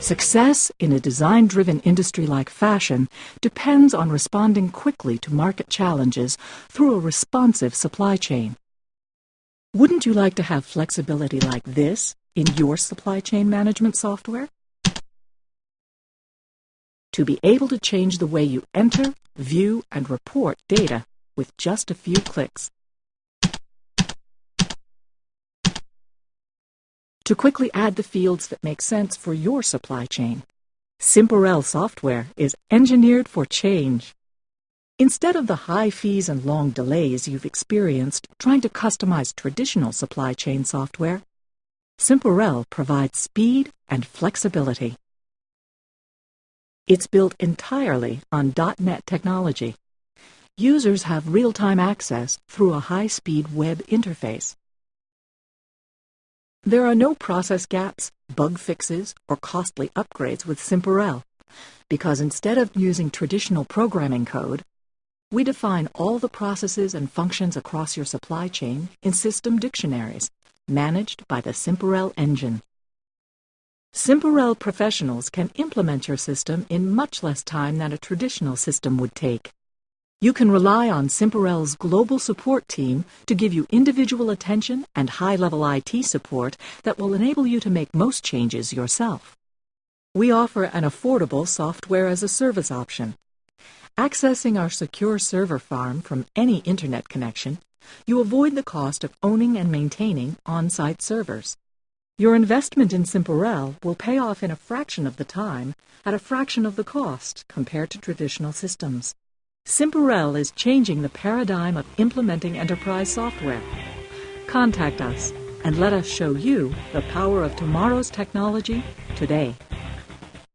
Success in a design-driven industry like fashion depends on responding quickly to market challenges through a responsive supply chain. Wouldn't you like to have flexibility like this in your supply chain management software? To be able to change the way you enter, view, and report data with just a few clicks. To quickly add the fields that make sense for your supply chain. Simparel software is engineered for change. Instead of the high fees and long delays you've experienced trying to customize traditional supply chain software, Simparel provides speed and flexibility. It's built entirely on .NET technology. Users have real-time access through a high-speed web interface. There are no process gaps, bug fixes, or costly upgrades with Simparel, because instead of using traditional programming code, we define all the processes and functions across your supply chain in system dictionaries, managed by the Simparel engine. Simparel professionals can implement your system in much less time than a traditional system would take. You can rely on Simparel's global support team to give you individual attention and high-level IT support that will enable you to make most changes yourself. We offer an affordable software as a service option. Accessing our secure server farm from any internet connection, you avoid the cost of owning and maintaining on-site servers. Your investment in Simparel will pay off in a fraction of the time at a fraction of the cost compared to traditional systems. Simparel is changing the paradigm of implementing enterprise software. Contact us and let us show you the power of tomorrow's technology today.